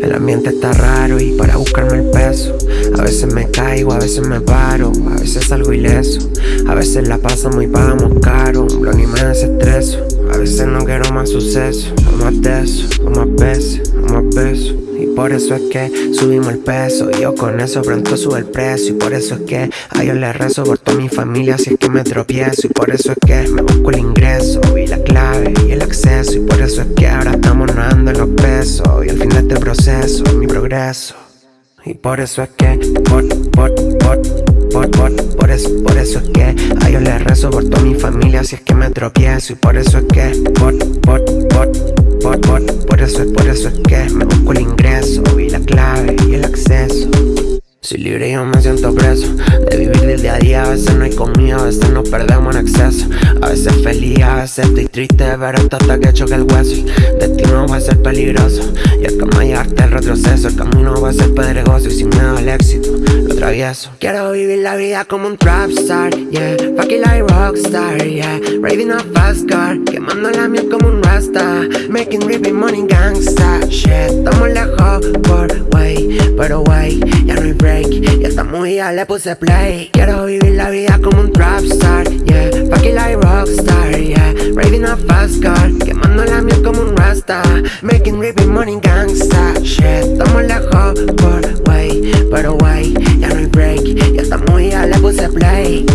El ambiente está raro y para buscarme el peso A veces me caigo, a veces me paro A veces salgo ileso. A veces la pasamos y pagamos caro Un blon y me desestreso. A veces no quiero más suceso O más de eso, o más veces, o más besos. Y por eso es que subimos el peso yo con eso pronto sube el precio. Y por eso es que a yo le rezo por toda mi familia Si es que me tropiezo. Y por eso es que me busco el ingreso Y la Y al fin de este proceso, mi progreso. Y por eso es que, por, por, por, por, por, por eso, por eso es que a yo le rezo por toda mi familia si es que me tropiezo. Y por eso es que, por, por, por, por, por, por eso es, por eso es que me busco el ingreso y la clave y el acceso soy libre y yo me siento preso. De vivir del día a día, a veces no hay comida, a veces nos perdemos en exceso A veces feliz, a veces estoy triste, pero esto hasta que choque el hueso. Destino va a ser peligroso. Y es como llevarte el retroceso. El camino va a ser pedregoso y sin miedo al éxito. Lo travieso. Quiero vivir la vida como un trap star, yeah. Fuck it like rockstar, yeah. Raving a fast car Quemando la miel como un rasta. Making ripping money gangsta Shit, estamos lejos por way Pero way, break y esta movida le puse play. Quiero vivir la vida como un trap star, yeah. Fucking like rockstar, yeah. Raving a fast car Quemando la miel como un rasta. Making ripping money gangsta Shit, estamos lejos por way Pero way, ya no hay break. Y esta movida le puse play.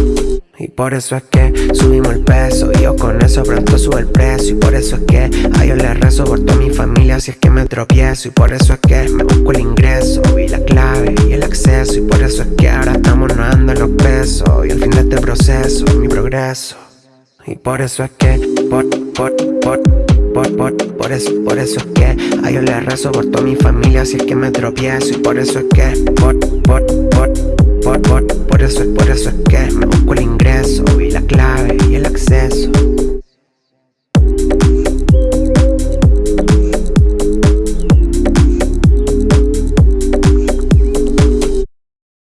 Y por eso es que subimos el peso. Y yo con eso pronto sube el precio. Y por eso es que a le rezo por toda mi familia Si es que me tropiezo. Y por eso es que me busco el ingreso. Y la clave Y al fin de este proceso, mi progreso. Y por eso es que, por, por, por por, por, por eso, por eso es que a yo le rezo por toda mi familia si es que me tropiezo. Y por eso es que por, por, por por, por, por eso, por eso es que me